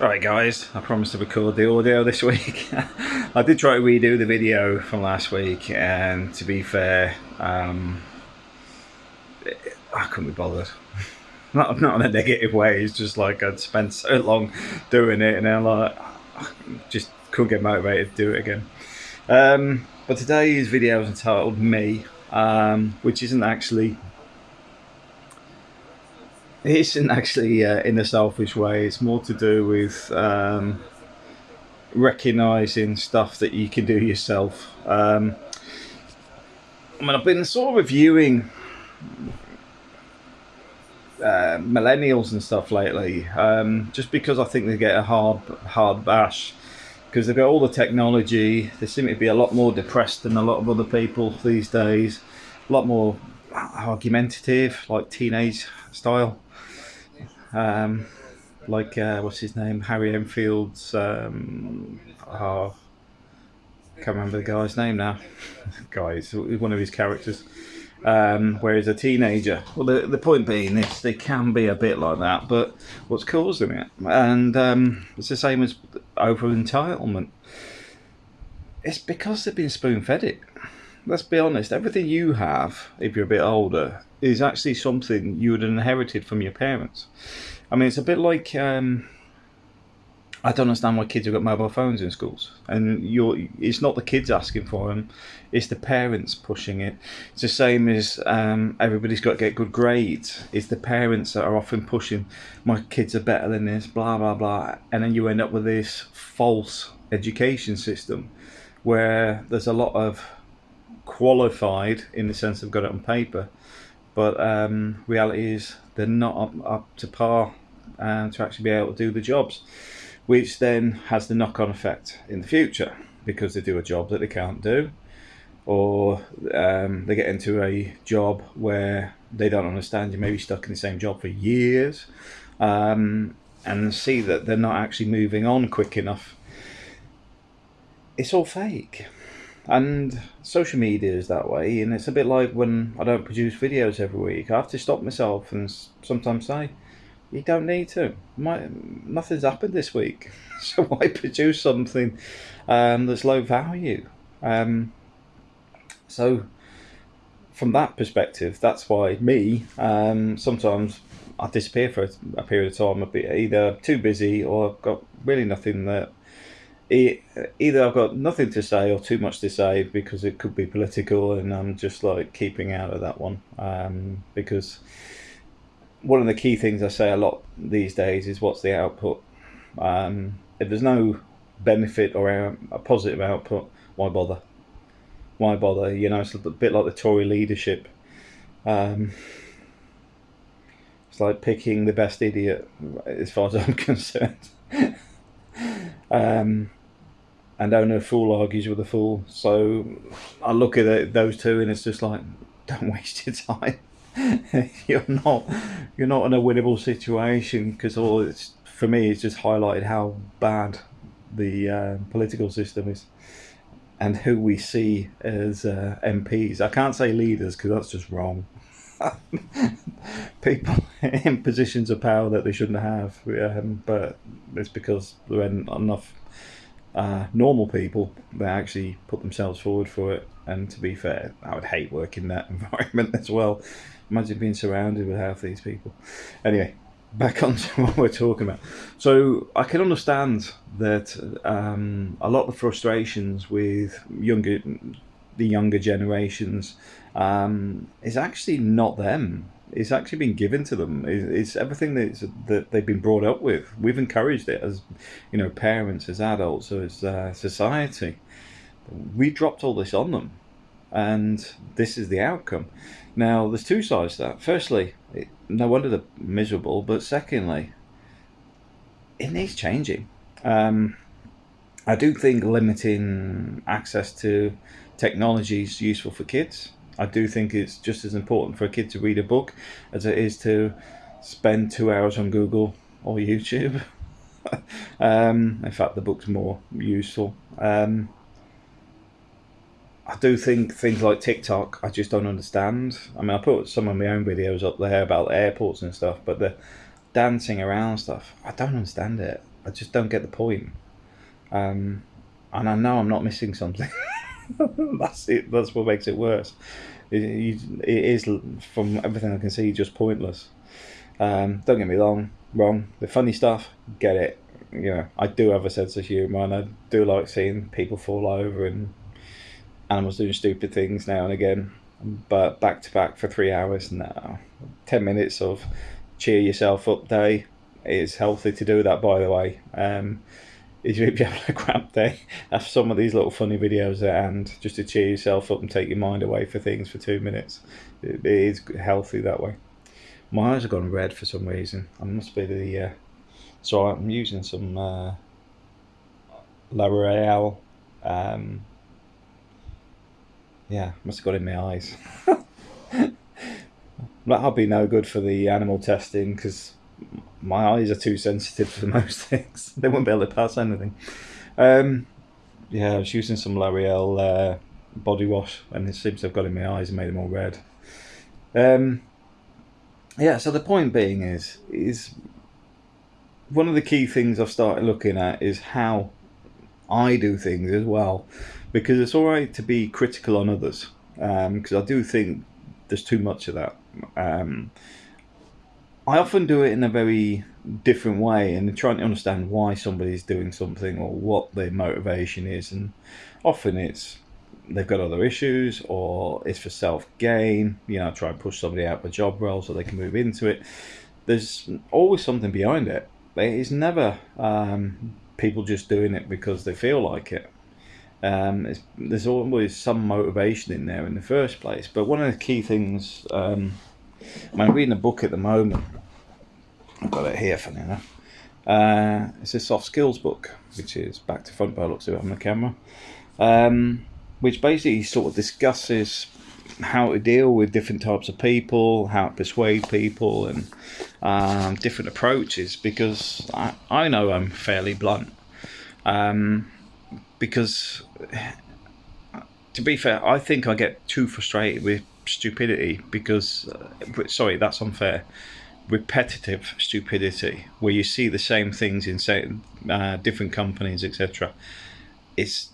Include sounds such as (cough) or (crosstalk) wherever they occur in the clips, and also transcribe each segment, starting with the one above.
Right guys, I promised to record the audio this (laughs) week. I did try to redo the video from last week and to be fair, um, I couldn't be bothered. (laughs) Not, not in a negative way, it's just like I'd spent so long doing it and I'm like, just couldn't get motivated to do it again. Um, but today's video is entitled Me, um, which isn't actually it isn't actually uh, in a selfish way. It's more to do with um, recognizing stuff that you can do yourself. Um, I mean, I've been sort of reviewing uh, millennials and stuff lately, um, just because I think they get a hard, hard bash because they've got all the technology. They seem to be a lot more depressed than a lot of other people these days. A lot more argumentative, like teenage style um, like uh, what's his name, Harry Enfield's. Um, oh, can't remember the guy's name now. (laughs) Guys, one of his characters. Um, where he's a teenager. Well, the, the point being is they can be a bit like that, but what's causing it? And um, it's the same as over entitlement. It's because they've been spoon fed it. Let's be honest, everything you have, if you're a bit older, is actually something you would have inherited from your parents. I mean, it's a bit like um, I don't understand why kids have got mobile phones in schools, and you're it's not the kids asking for them, it's the parents pushing it. It's the same as um, everybody's got to get good grades. It's the parents that are often pushing, my kids are better than this, blah blah blah, and then you end up with this false education system, where there's a lot of qualified in the sense of got it on paper but um, reality is they're not up, up to par uh, to actually be able to do the jobs, which then has the knock-on effect in the future because they do a job that they can't do, or um, they get into a job where they don't understand. You may be stuck in the same job for years, um, and see that they're not actually moving on quick enough. It's all fake and social media is that way and it's a bit like when I don't produce videos every week. I have to stop myself and sometimes say you don't need to. My, nothing's happened this week. (laughs) So why produce something um, that's low value. Um, so from that perspective that's why me um, sometimes I disappear for a, period of time a bit either too busy or I've got really nothing that either I've got nothing to say or too much to say because it could be political, and I'm just like keeping out of that one um, because one of the key things I say a lot these days is what's the output. Um, if there's no benefit or a positive output, why bother? Why bother? You know, it's a bit like the Tory leadership. Um, it's like picking the best idiot, as far as I'm (laughs) concerned. (laughs) um, and only a fool argues with a fool. So I look at it, those two, and it's just like, (laughs) don't waste your time. (laughs) you're not, you're not in a winnable situation because all it's for me. It's just highlighted how bad the uh, political system is, and who we see as uh, MPs. I can't say leaders because that's just wrong. (laughs) People in positions of power that they shouldn't have, um, but it's because there ain't enough uh, normal people that actually put themselves forward for it. And to be fair, I would hate working that (laughs) environment as well. Imagine being surrounded with half these people. Anyway, back on to (laughs) what we're talking about. So I can understand that um, a lot of the frustrations with younger, the younger generations, um, is actually not them it's actually been given to them. It's, everything that's, that they've been brought up with. We've encouraged it as, you know, parents, as adults, as uh, society. We dropped all this on them, and this is the outcome. Now, there's two sides to that. Firstly, it, no wonder they're miserable, but secondly, it needs changing. Um, I do think limiting access to technology is useful for kids. I do think it's just as important for a kid to read a book as it is to spend two hours on Google or YouTube. (laughs) um, in fact, the book's more useful. Um, I do think things like TikTok, I just don't understand. I mean, I put some of my own videos up there about airports and stuff, but the dancing around stuff, I don't understand it. I just don't get the point. Um, and I know I'm not missing something. (laughs) (laughs) that's it. That's what makes it worse. It, it is from everything I can see just pointless. Um, don't get me wrong. Wrong. The funny stuff, get it. You know, I do have a sense of humour, and I do like seeing people fall over and animals doing stupid things now and again. But back to back for three hours, now ten minutes of cheer yourself up day is healthy to do that. By the way, um, if you're having a crap day, have some of these little funny videos at hand just to cheer yourself up and take your mind away for things for two minutes. it, it is healthy that way. My eyes have gone red for some reason. I must be the. Uh, so I'm using some uh, L'Oreal. Um, yeah, must have got in my eyes. (laughs) That'll be no good for the animal testing because my eyes are too sensitive for (laughs) most things. they won't be able to pass anything. Um, yeah, I was using some L'Oreal uh, body wash and it seems to have got in my eyes and made them all red. Um, yeah, so the point being is is one of the key things I've started looking at is how I do things as well, because it's all right to be critical on others, because um, I do think there's too much of that. Um, I often do it in a very different way and trying to understand why somebody's doing something or what their motivation is, and often it's they've got other issues or it's for self gain. You know, try and push somebody out of a job role so they can move into it. There's always something behind it. It's never um, people just doing it because they feel like it. Um, there's always some motivation in there in the first place. But one of the key things, um, I'm reading a book at the moment. I've got it here, funny enough. Uh, it's a soft skills book, which is back to front by looks of it on the camera. Um, which basically sort of discusses how to deal with different types of people, how to persuade people, and um, different approaches. Because I, I know I'm fairly blunt. Um, because to be fair, I think I get too frustrated with stupidity. Because uh, sorry, that's unfair. Repetitive stupidity, where you see the same things in uh, different companies, etc. It's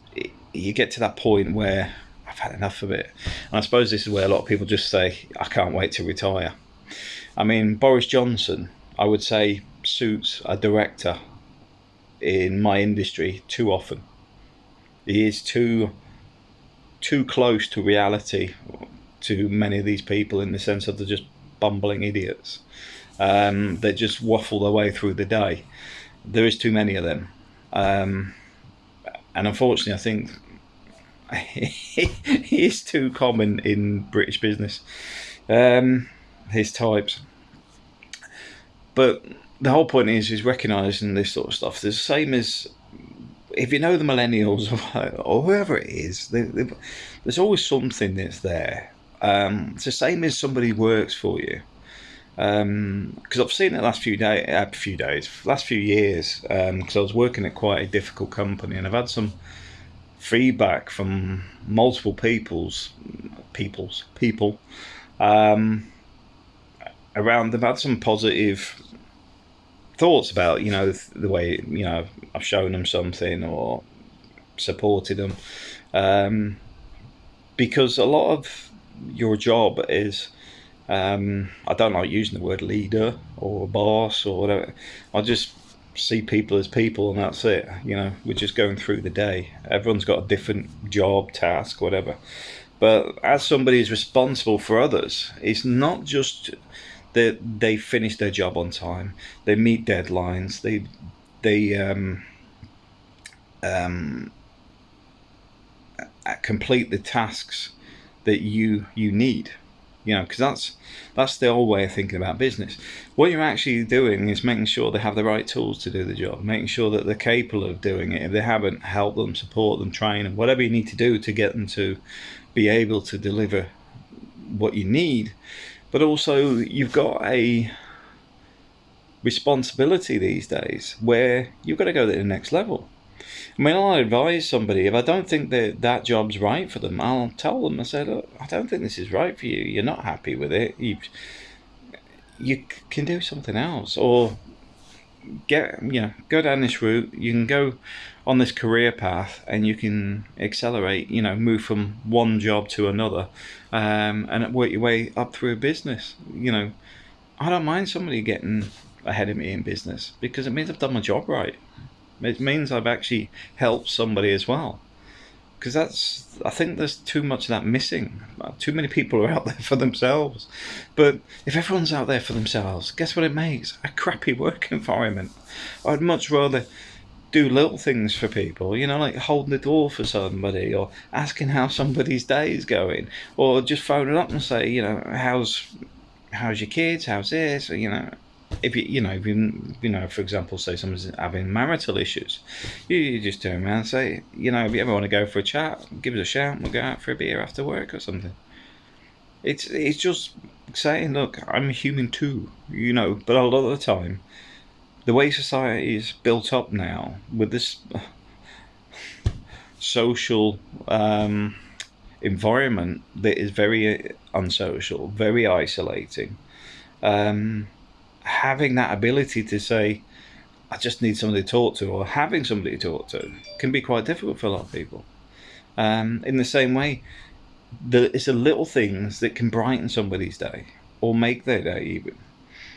you get to that point where I've had enough of it. And I suppose this is where a lot of people just say, I can't wait to retire. I mean, Boris Johnson, I would say, suits a director in my industry too often. He is too too close to reality to many of these people in the sense of they're just bumbling idiots um, that just waffle their way through the day. There is too many of them. Um, and unfortunately, I think (laughs) he is too common in British business. Um, his types, but the whole point is is recognizing this sort of stuff. the same as if you know the millennials (laughs) or, whoever it is, they, they, there's always something that's there. Um, it's the same as somebody works for you. Because um, I've seen it the last few days, uh, few days, last few years. Because um, I was working at quite a difficult company, and I've had some feedback from multiple people's people's people um, around. They've had some positive thoughts about you know the way you know I've shown them something or supported them um, because a lot of your job is um, I don't like using the word leader or boss or whatever. I just see people as people and that's it you know we're just going through the day. Everyone's got a different job task whatever. But as somebody who's responsible for others it's not just that they finish their job on time they meet deadlines they they um, um, complete the tasks that you you need you know because that's that's the old way of thinking about business. What you're actually doing is making sure they have the right tools to do the job making sure that they're capable of doing it. If they haven't help them support them train them whatever you need to do to get them to be able to deliver what you need. But also you've got a responsibility these days where you've got to go to the next level I mean, I'll advise somebody if I don't think that that job's right for them. I'll tell them. I say, look, I don't think this is right for you. You're not happy with it. You you can do something else, or get you know go down this route you can go on this career path and you can accelerate you know move from one job to another um, and work your way up through a business you know i don't mind somebody getting ahead of me in business because it means i've done my job right it means i've actually helped somebody as well because that's I think there's too much of that missing. Too many people are out there for themselves. But if everyone's out there for themselves, guess what it makes? A crappy (laughs) work environment. I'd much rather do little things for people, you know, like holding the door for somebody or asking how somebody's day is going or just phoning up and say, you know, how's how's your kids, how's this, or, you know, if you you know if you you know for example say someone's having marital issues you, you just turn around and say you know if you ever want to go for a chat give us a shout we'll go out for a beer after work or something. It's it's just saying look i'm a human too you know but a lot of the time the way society is built up now with this (sighs) social um, environment that is very unsocial very isolating um, having that ability to say, I just need somebody to talk to, or having somebody to talk to, can be quite difficult for a lot of people. Um, in the same way, the, it's the little things that can brighten somebody's day or make their day even.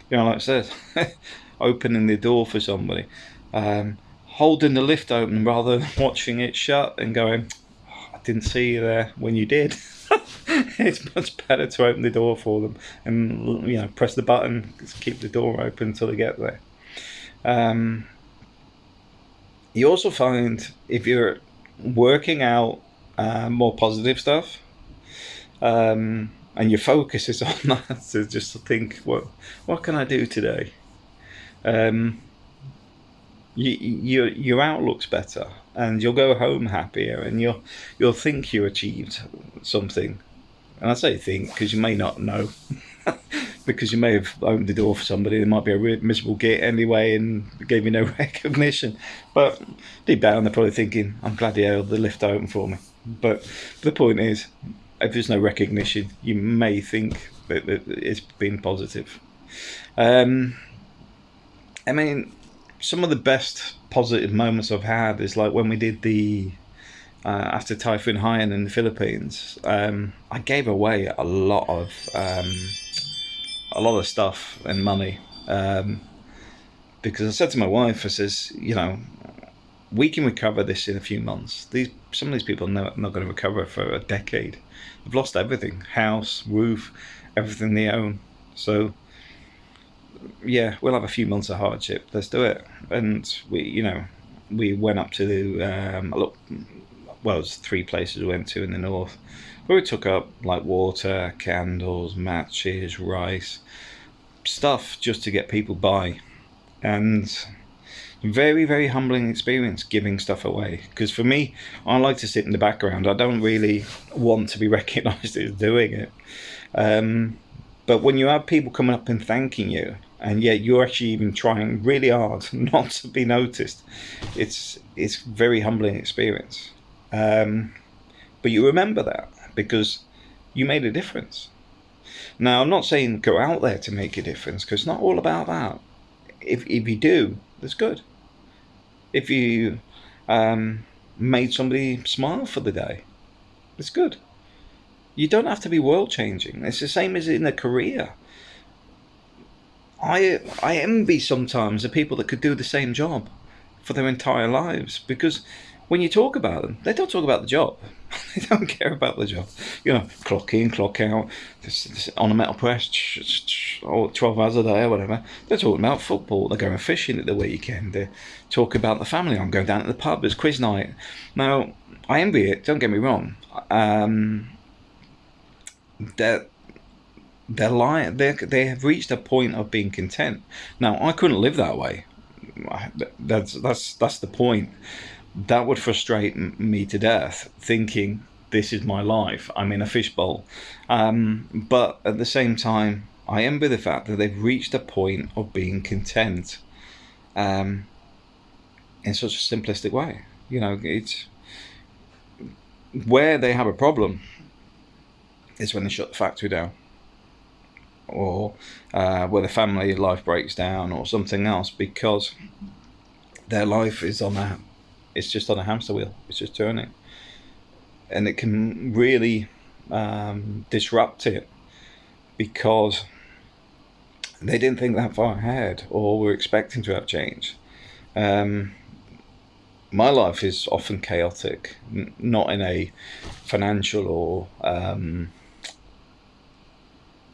You know, like I said, (laughs) opening the door for somebody, um, holding the lift open rather than (laughs) watching it shut and going, oh, I didn't see you there when you did. (laughs) (laughs) it's much better to open the door for them and you know press the button, keep the door open until they get there. Um, you also find if you're working out uh, more positive stuff, um, and your focus is (laughs) on that to just to think, what what can I do today? Um, you, your your outlook's better, and you'll go home happier, and you'll you'll think you achieved something. And I say think because you may not know, (laughs) because you may have opened the door for somebody. There might be a miserable git anyway, and gave you no (laughs) recognition. But deep down, they're probably thinking, "I'm glad he held the lift open for me." But the point is, if there's no recognition, you may think that, that it's been positive. Um, I mean, some of the best positive moments I've had is like when we did the uh, after Typhoon Haiyan in the Philippines. Um, I gave away a lot of um, a lot of stuff and money um, because I said to my wife, I says, you know, we can recover this in a few months. These some of these people are not, not going to recover for a decade. They've lost everything: house, roof, everything they own. So yeah, we'll have a few months of hardship. Let's do it. And we, you know, we went up to the um, look. Well, it was three places we went to in the north. Where we took up like water, candles, matches, rice, stuff just to get people by, and very very humbling experience giving stuff away because for me i like to sit in the background i don't really want to be (laughs) recognized as doing it um, but when you have people coming up and thanking you and yet you're actually even trying really hard (laughs) not to be noticed. It's it's very humbling experience. Um, but you remember that because you made a difference. Now I'm not saying go out there to make a difference because it's not all about that. If if you do, that's good. If you um, made somebody smile for the day, it's good. You don't have to be world changing. It's the same as in a career. I I envy sometimes the people that could do the same job for their entire lives because when you talk about them, they don't talk about the job. (laughs) they don't care about the job. You know, clock in, clock out, this, this, on a metal press, or 12 hours a day or whatever. They're talking about football. They're going fishing at the weekend. They talk about the family. I'm going down to the pub. It's quiz night. Now, I envy it. Don't get me wrong. Um, that they're lying. They they have reached a point of being content. Now I couldn't live that way. That's that's that's the point. That would frustrate me to death. Thinking this is my life. I'm in a fishbowl. Um, but at the same time, I envy the fact that they've reached a point of being content. Um, in such a simplistic way. You know, it's where they have a problem is when they shut the factory down or uh, where the family life breaks down or something else because their life is on a it's just on a hamster wheel. It's just turning. And it can really um, disrupt it because they didn't think that far ahead or were expecting to have change. Um, my life is often chaotic, not in a financial or um,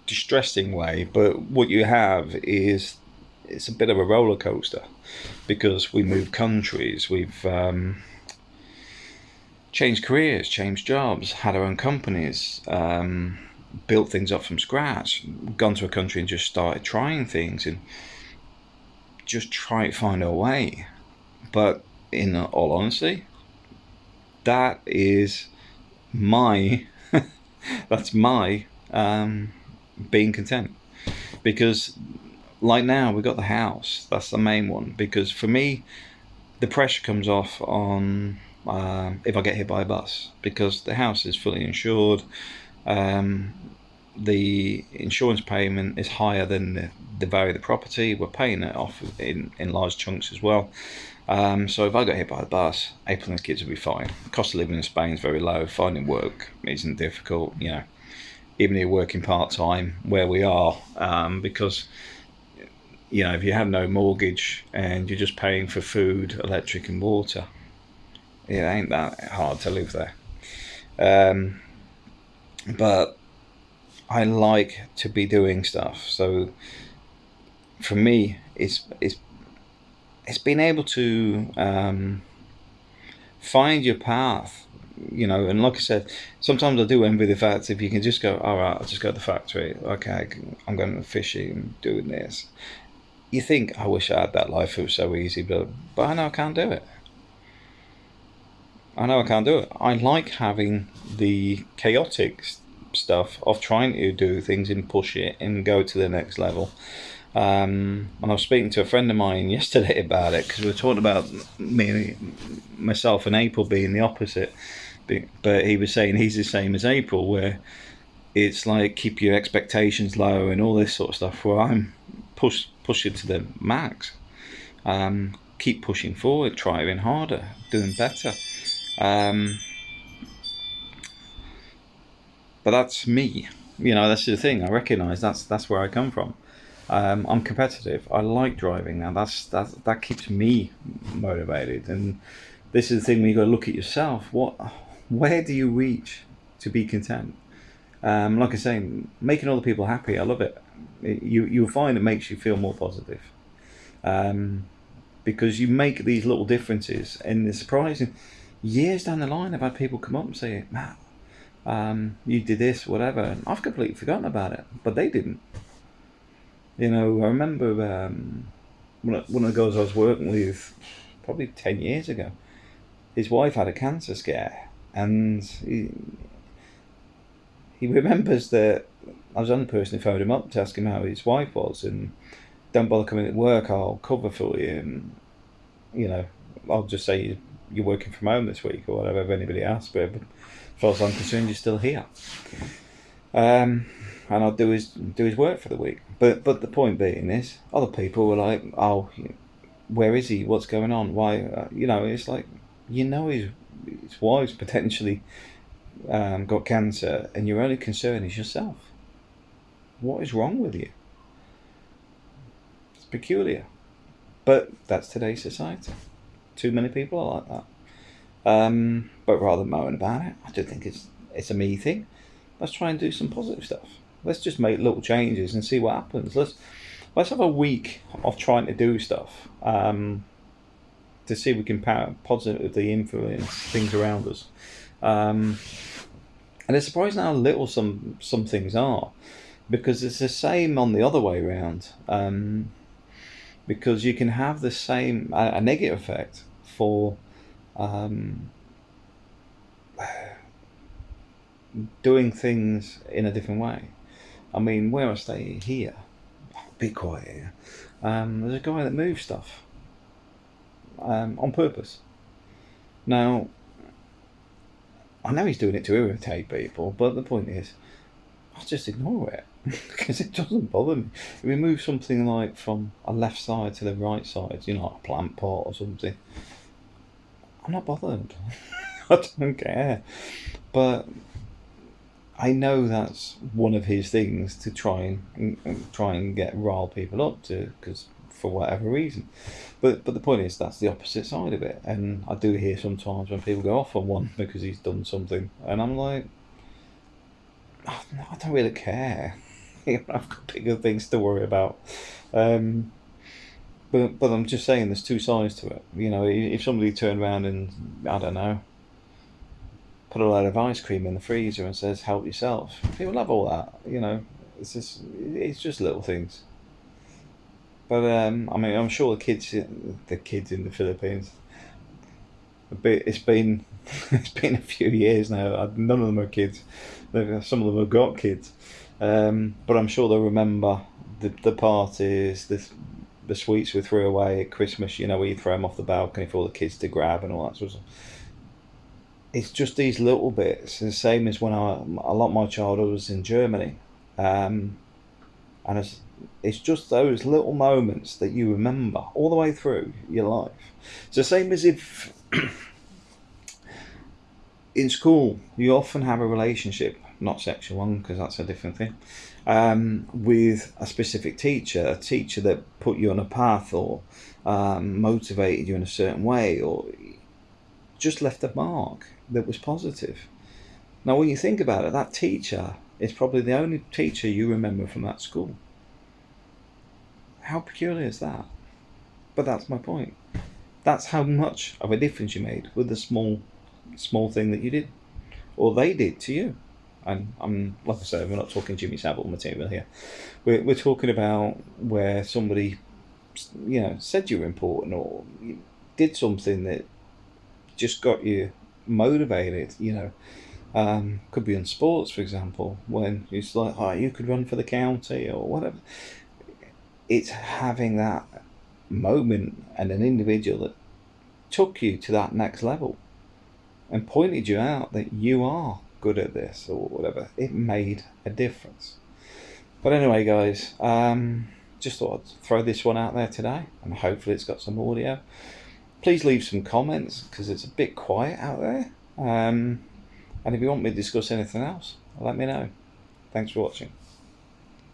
distressing way, but what you have is it's a bit of a roller coaster because we move countries, we've um, changed careers, changed jobs, had our own companies, um, built things up from scratch, gone to a country and just started trying things and just try to find our way. But in all honesty, that is my (laughs) that's my um, being content. Because like now we've got the house. That's the main one. Because for me the pressure comes off on uh, if I get hit by a bus. Because the house is fully insured. Um, the insurance payment is higher than the, the value of the property. We're paying it off in, in large chunks as well. Um, so if I got hit by a bus, April and the kids will be fine. The cost of living in Spain is very low. Finding work isn't difficult. You know, even if you're working part time where we are, um, because you know if you have no mortgage and you're just paying for food, electric, and water, it ain't that hard to live there. Um, but I like to be doing stuff. So for me, it's it's it's been able to um, find your path you know and like i said sometimes i do envy the fact if you can just go all right i'll just go to the factory. Okay i'm going fishing doing this. You think i wish i had that life. It was so easy but but i know i can't do it. I know i can't do it. I like having the chaotic stuff of trying to do things and push it and go to the next level. Um, and I was speaking to a friend of mine (laughs) yesterday about it because we were talking about me, myself, and April being the opposite. But he was saying he's the same as April, where it's like keep your expectations low and all this sort of stuff. Where I'm push pushing to the max. Um, keep pushing forward, trying harder, doing better. Um, but that's me. You know, that's the thing. I recognise that's that's where I come from. Um, I'm competitive. I like driving now. That's that that keeps me motivated. And this is the thing when you got to look at yourself. What, where do you reach to be content? Um, like I say, making other people happy. I love it. you you'll find it makes you feel more positive. Um, because you make these little differences, and it's surprising. Years down the line, I've had people come up and say, "Matt, um, you did this, whatever," and I've completely forgotten about it, but they didn't. You know, I remember um, one of the girls I was working with probably 10 years ago, his wife had a cancer scare and he, he remembers that I was the only person who phoned him up to ask him how his wife was and don't bother coming to work, I'll cover for you and, you know, I'll just say you're working from home this week or whatever if anybody asks, but as far as I'm concerned, you're still here. Um, and I'll do his do his work for the week. But but the point being is, other people were like, "Oh, where is he? What's going on? Why?" Uh, you know, it's like you know his his wife's potentially um, got cancer, and your only concern is yourself. What is wrong with you? It's peculiar, but that's today's society. Too many people are like that. Um, but rather than moan about it, I do think it's it's a me thing. Let's try and do some positive stuff. Let's just make little changes and see what happens. Let's let's have a week of trying to do stuff um, to see if we can positively influence things around us. Um, and it's surprising how little some some things are, because it's the same on the other way around. Um, because you can have the same a, a negative effect for um, doing things in a different way. I mean, where I stay here, be quiet. Um, there's a guy that moves stuff um, on purpose. Now, I know he's doing it to irritate people, but the point is, I just ignore it. (laughs) because it doesn't bother me. If we move something like from a left side to the right side, you know, like a plant pot or something, I'm not bothered. (laughs) I don't care. But I know that's one of his things to try and, and try and get rile people up to, because for whatever reason. But but the point is that's the opposite side of it, and I do hear sometimes when people go off on one (laughs) because he's done something, and I'm like, I don't really care. (laughs) I've got bigger things to worry about. Um, but but I'm just saying there's two sides to it. You know, if somebody turned around and I don't know, put a load of ice cream in the freezer and says help yourself, people love all that. You know, it's just it's just little things. But um, I mean, I'm sure the kids, the kids in the Philippines, bit, it's been (laughs) it's been a few years now. None of them are kids. Some of them have got kids, um, but I'm sure they'll remember the the parties, the the sweets we threw away at Christmas. You know, we throw them off the balcony for all the kids to grab and all that sort of. stuff. It's just these little bits. The same as when I a lot my childhood was in Germany, um, and it's it's just those little moments that you remember all the way through your life. It's the same as if (clears throat) in school you often have a relationship, not sexual one because that's a different thing, um, with a specific teacher, a teacher that put you on a path or um, motivated you in a certain way or just left a mark that was positive. Now, when you think about it, that teacher is probably the only teacher you remember from that school. How peculiar is that? But that's my point. That's how much of a difference you made with the small, small thing that you did, or they did to you. And I'm like I said, we're not talking Jimmy Savile material here. We're we're talking about where somebody, you know, said you were important or did something that just got you motivated. You know, um, could be in sports, for example, when it's like, oh, you could run for the county or whatever it's having that moment and an individual that took you to that next level and pointed you out that you are good at this or whatever. It made a difference. But anyway, guys, um, just thought I'd throw this one out there today and hopefully it's got some audio. Please leave some comments because it's a bit quiet out there. Um, and if you want me to discuss anything else, let me know. Thanks for watching.